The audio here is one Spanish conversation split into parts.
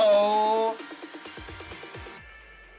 Oh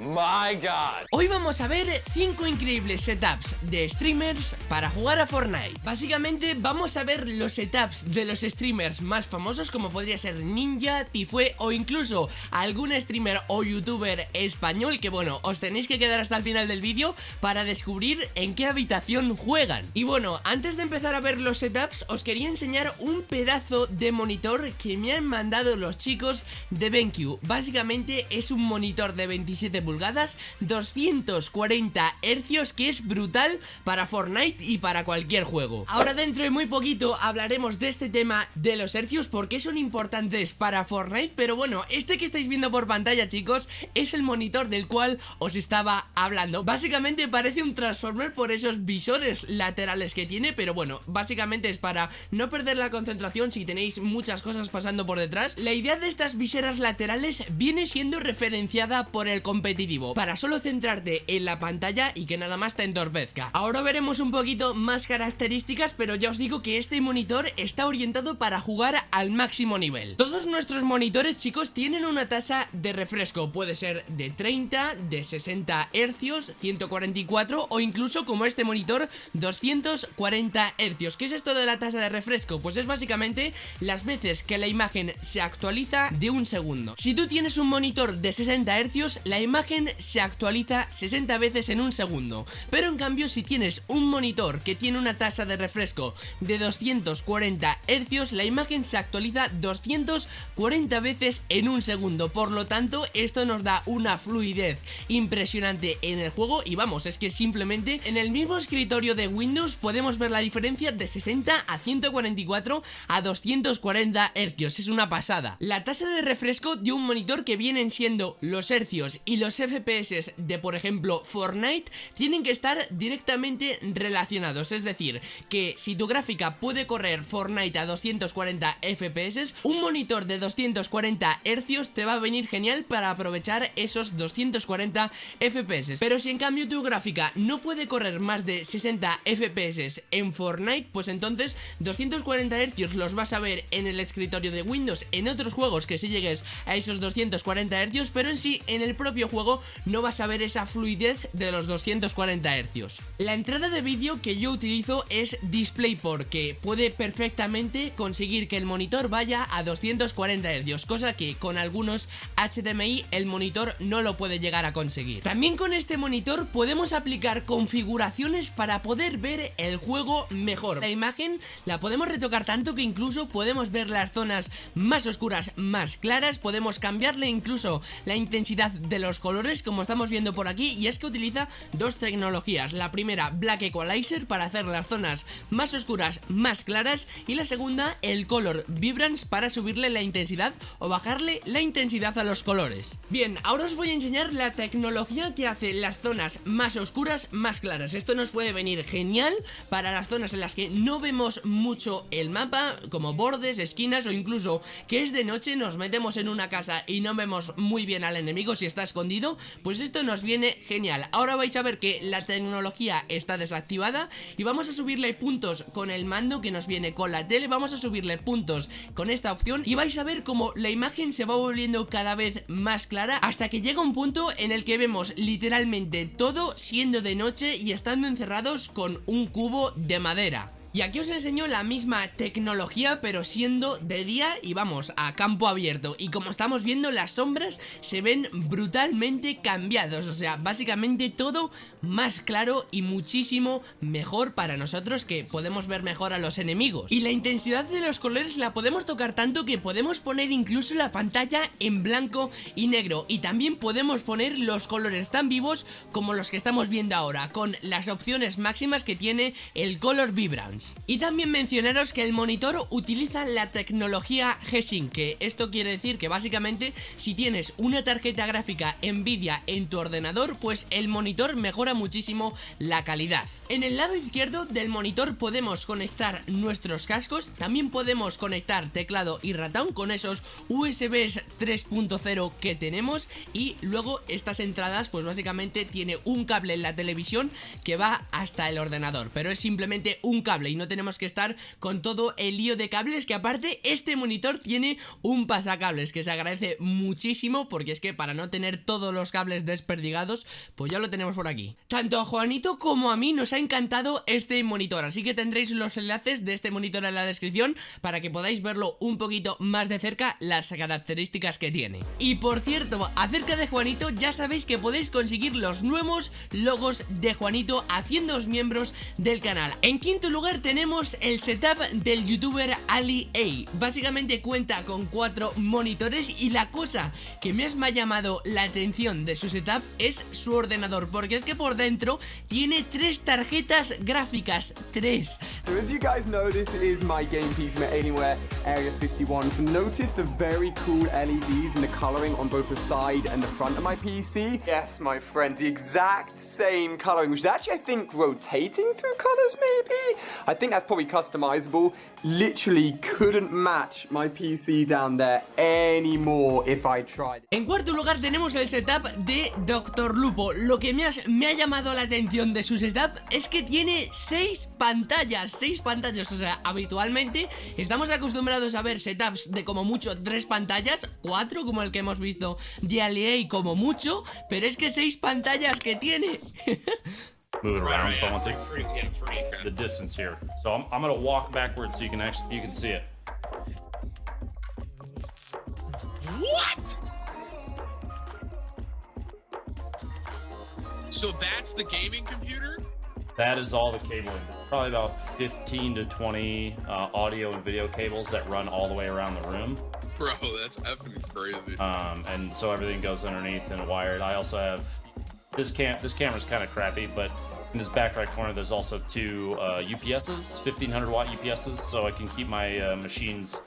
My God. Hoy vamos a ver 5 increíbles setups de streamers para jugar a Fortnite. Básicamente vamos a ver los setups de los streamers más famosos como podría ser Ninja, Tifue o incluso algún streamer o youtuber español que bueno, os tenéis que quedar hasta el final del vídeo para descubrir en qué habitación juegan. Y bueno, antes de empezar a ver los setups os quería enseñar un pedazo de monitor que me han mandado los chicos de BenQ Básicamente es un monitor de 27 pulgadas pulgadas, 240 hercios, que es brutal para Fortnite y para cualquier juego. Ahora dentro de muy poquito hablaremos de este tema de los hercios, porque son importantes para Fortnite, pero bueno, este que estáis viendo por pantalla, chicos, es el monitor del cual os estaba hablando. Básicamente parece un Transformer por esos visores laterales que tiene, pero bueno, básicamente es para no perder la concentración si tenéis muchas cosas pasando por detrás. La idea de estas viseras laterales viene siendo referenciada por el competidor para solo centrarte en la pantalla y que nada más te entorpezca. Ahora veremos un poquito más características, pero ya os digo que este monitor está orientado para jugar al máximo nivel. Todos nuestros monitores, chicos, tienen una tasa de refresco, puede ser de 30, de 60 hercios, 144 o incluso como este monitor 240 hercios. ¿Qué es esto de la tasa de refresco? Pues es básicamente las veces que la imagen se actualiza de un segundo. Si tú tienes un monitor de 60 hercios, la imagen se actualiza 60 veces en un segundo. Pero en cambio si tienes un monitor que tiene una tasa de refresco de 240 Hz La imagen se actualiza 240 veces en un segundo. Por lo tanto esto nos da una fluidez impresionante en el juego. Y vamos, es que simplemente en el mismo escritorio de Windows podemos ver la diferencia de 60 a 144 a 240 Hz Es una pasada. La tasa de refresco de un monitor que vienen siendo los hercios y los FPS de por ejemplo Fortnite tienen que estar directamente relacionados. Es decir, que si tu gráfica puede correr Fortnite a 240 FPS Un monitor de 240 Hz te va a venir genial para aprovechar esos 240 FPS Pero si en cambio tu gráfica no puede correr más de 60 FPS en Fortnite Pues entonces 240 Hz los vas a ver en el escritorio de Windows En otros juegos que si llegues a esos 240 Hz Pero en sí en el propio juego no vas a ver esa fluidez de los 240 Hz. La entrada de vídeo que yo utilizo es DisplayPort, que puede perfectamente conseguir que el monitor vaya a 240 Hz, cosa que con algunos HDMI el monitor no lo puede llegar a conseguir. También con este monitor podemos aplicar configuraciones para poder ver el juego mejor. La imagen la podemos retocar tanto que incluso podemos ver las zonas más oscuras, más claras, podemos cambiarle incluso la intensidad de los colores colores como estamos viendo por aquí y es que utiliza dos tecnologías. La primera Black Equalizer para hacer las zonas más oscuras más claras y la segunda el Color Vibrance para subirle la intensidad o bajarle la intensidad a los colores. Bien, ahora os voy a enseñar la tecnología que hace las zonas más oscuras más claras. Esto nos puede venir genial para las zonas en las que no vemos mucho el mapa como bordes, esquinas o incluso que es de noche nos metemos en una casa y no vemos muy bien al enemigo si está escondido pues esto nos viene genial. Ahora vais a ver que la tecnología está desactivada y vamos a subirle puntos con el mando que nos viene con la tele, vamos a subirle puntos con esta opción y vais a ver como la imagen se va volviendo cada vez más clara hasta que llega un punto en el que vemos literalmente todo siendo de noche y estando encerrados con un cubo de madera. Y aquí os enseño la misma tecnología pero siendo de día y vamos a campo abierto. Y como estamos viendo las sombras se ven brutalmente cambiados. O sea, básicamente todo más claro y muchísimo mejor para nosotros que podemos ver mejor a los enemigos. Y la intensidad de los colores la podemos tocar tanto que podemos poner incluso la pantalla en blanco y negro. Y también podemos poner los colores tan vivos como los que estamos viendo ahora Con las opciones máximas que tiene el Color Y también mencionaros que el monitor utiliza la tecnología G-Sync, que esto quiere decir que básicamente si tienes una tarjeta gráfica Nvidia en tu ordenador, pues el monitor mejora muchísimo la calidad. En el lado izquierdo del monitor podemos conectar nuestros cascos, también podemos conectar teclado y ratón con esos USBs 3.0 que tenemos y luego estas entradas pues básicamente tiene un cable en la televisión que va hasta el ordenador, pero es simplemente un cable y no tenemos que estar con todo el lío de cables que aparte este monitor tiene un pasacables que se agradece muchísimo porque es que para no tener todos los cables desperdigados pues ya lo tenemos por aquí. Tanto a Juanito como a mí nos ha encantado este monitor, así que tendréis los enlaces de este monitor en la descripción para que podáis verlo un poquito más de cerca las características que tiene. Y por cierto, acerca de Juanito ya sabéis que podéis conseguir los nuevos logos de Juanito haciéndoos miembros del canal. En quinto lugar tenemos el setup del youtuber Ali A. Básicamente cuenta con cuatro monitores y la cosa que más me ha llamado la atención de su setup es su ordenador, porque es que por dentro tiene tres tarjetas gráficas, tres. So as you guys know, this is my game piece from Alienware Area 51. So notice the very cool LEDs and the coloring on both the side and the front of my PC. Yes, my friends, the exact same coloring, which is actually, I think, rotating through colors, maybe? I think that's probably customizable. Literally couldn't match my PC down there anymore if I tried. En cuarto lugar tenemos el setup de Dr. Lupo. Lo que me, has- me ha llamado la atención de su setup es que tiene seis pantallas, seis pantallas, o sea, habitualmente estamos acostumbrados a ver setups de como mucho tres pantallas, cuatro como el que hemos visto de Aliei como mucho, pero es que seis pantallas que tiene. move it around Right, if I want to. Free, yeah, free. The distance here. So I'm, I'm gonna walk backwards so you can actually you can see it. What? So that's the gaming computer? That is all the cabling. Probably about 15 to 20 uh, audio and video cables that run all the way around the room. Bro, that's effing crazy. Um, and so everything goes underneath and wired. I also have this cam. This camera's kind of crappy, but in this back right corner, there's also two uh, UPSs, 1500 watt UPSs, so I can keep my uh, machines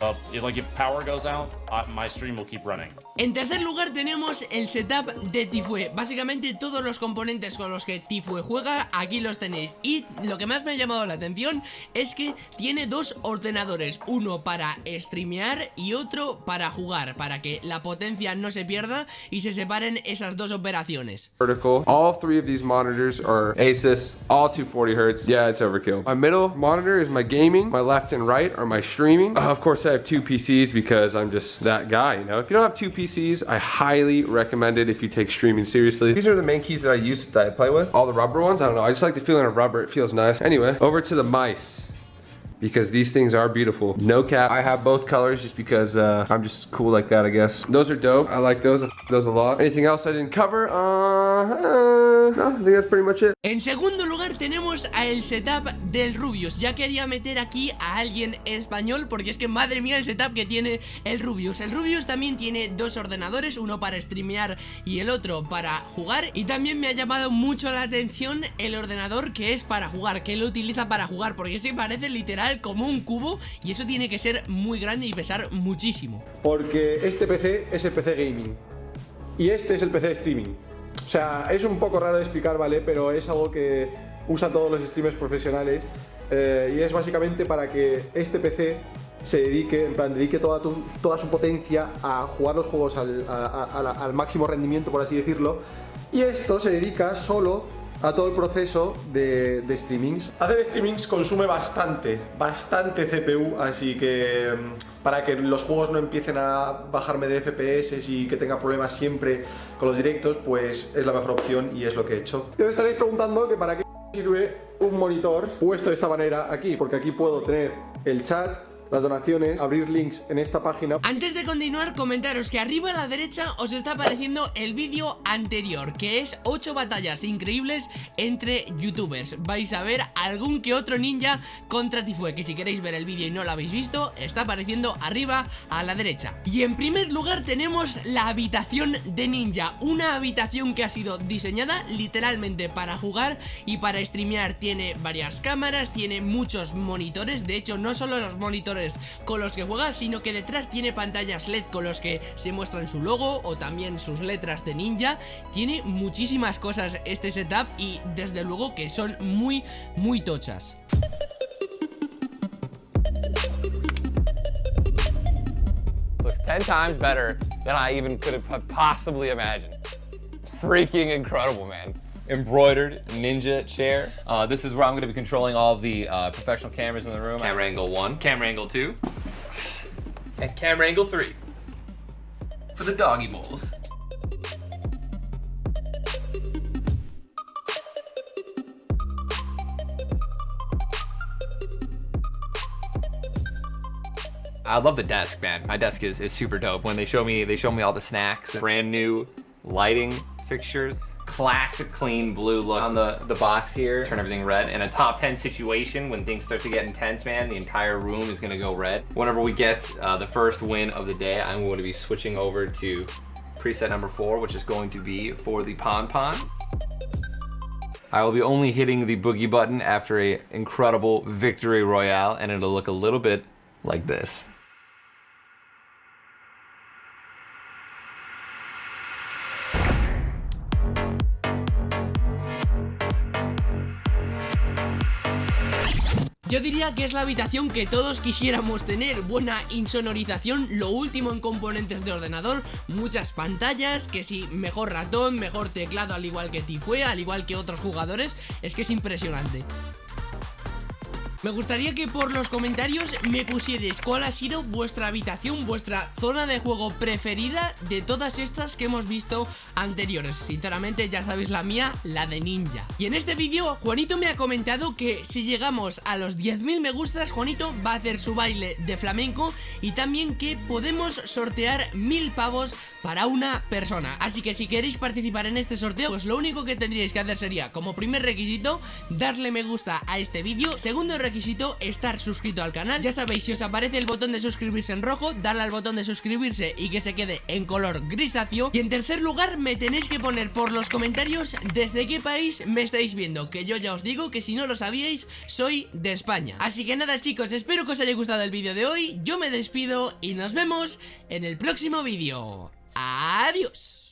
up. Like if power goes out, I, my stream will keep running. En tercer lugar tenemos el setup de Tifue Básicamente todos los componentes con los que Tifue juega aquí los tenéis Y lo que más me ha llamado la atención es que tiene dos ordenadores Uno para streamear y otro para jugar Para que la potencia no se pierda y se separen esas dos operaciones vertical. All three of these monitors are Asus, all 240 hertz. Yeah, it's overkill. My middle monitor is my gaming. My left and right are my streaming. Of course, I have two PCs because I'm just that guy. You know, if you don't have two PCs, I highly recommend it if you take streaming seriously. These are the main keys that I use that I play with. All the rubber ones, I don't know. I just like the feeling of rubber. It feels nice. Anyway, over to the mice because these things are beautiful. No cap. I have both colors just because uh, I'm just cool like that, I guess. Those are dope. I like those. I those a lot. Anything else I didn't cover? Uh, no, I think that's pretty much it. En segundo lugar tenemos a el setup del Rubius. Ya quería meter aquí a alguien español porque es que madre mía el setup que tiene el Rubius. El Rubius también tiene dos ordenadores, uno para streamear y el otro para jugar. Y también me ha llamado mucho la atención el ordenador que es para jugar, que él lo utiliza para jugar Porque se parece literal como un cubo y eso tiene que ser muy grande y pesar muchísimo. Porque este PC es el PC gaming. Y este es el PC de streaming. O sea, es un poco raro de explicar, ¿vale? Pero es algo que usa todos los streamers profesionales eh, y es básicamente para que este PC se dedique, en plan, dedique toda, toda su potencia a jugar los juegos al, al máximo rendimiento, por así decirlo. Y esto se dedica solo a todo el proceso de, de streamings. Hacer streamings consume bastante, bastante CPU, así que mm, para que los juegos no empiecen a bajarme de FPS y que tenga problemas siempre con los directos, pues es la mejor opción y es lo que he hecho. Te estaréis preguntando que para qué sirve un monitor puesto de esta manera aquí, porque aquí puedo tener el chat, las donaciones, abrir links en esta página. Antes de continuar, comentaros que arriba a la derecha os está apareciendo el vídeo anterior, que es 8 batallas increíbles entre youtubers. Vais a ver algún que otro ninja contra Tifue, que si queréis ver el vídeo y no lo habéis visto, está apareciendo arriba a la derecha. Y en primer lugar tenemos la habitación de ninja, una habitación que ha sido diseñada literalmente para jugar y para streamear. Tiene varias cámaras, tiene muchos monitores, de hecho no solo los monitores con los que juega, sino que detrás tiene pantallas LED con los que se muestran su logo o también sus letras de ninja. Tiene muchísimas cosas este setup y desde luego que son muy, muy tochas. Looks 10 times better than I even could have possibly imagined. Freaking incredible, man. Embroidered ninja chair. Uh, this is where I'm going to be controlling all the uh, professional cameras in the room. Camera angle one, camera angle two, and camera angle three for the doggy bowls. I love the desk, man. My desk is, is super dope. When they show me, they show me all the snacks, brand new lighting fixtures, classic clean blue look on the, the box here. Turn everything red. In a top 10 situation, when things start to get intense, man, the entire room is gonna go red. Whenever we get uh, the first win of the day, I'm going to be switching over to preset number four, which is going to be for the Pon Pon. I will be only hitting the boogie button after a incredible victory royale, and it'll look a little bit like this. Que es la habitación que todos quisiéramos tener. Buena insonorización, lo último en componentes de ordenador Muchas pantallas, que si mejor ratón, mejor teclado al igual que Tifue Al igual que otros jugadores, es que es impresionante me gustaría que por los comentarios me pusierais cuál ha sido vuestra habitación, vuestra zona de juego preferida de todas estas que hemos visto anteriores. Sinceramente ya sabéis la mía, la de ninja. Y en este vídeo Juanito me ha comentado que si llegamos a los 10.000 me gustas, Juanito va a hacer su baile de flamenco y también que podemos sortear mil pavos para una persona. Así que si queréis participar en este sorteo, pues lo único que tendríais que hacer sería, como primer requisito, darle me gusta a este vídeo. Segundo requisito, requisito estar suscrito al canal. Ya sabéis, si os aparece el botón de suscribirse en rojo Darle al botón de suscribirse y que se quede en color grisáceo. Y en tercer lugar, me tenéis que poner por los comentarios Desde qué país me estáis viendo Que yo ya os digo que si no lo sabíais, soy de España. Así que nada chicos, espero que os haya gustado el vídeo de hoy. Yo me despido y nos vemos en el próximo vídeo. ¡Adiós!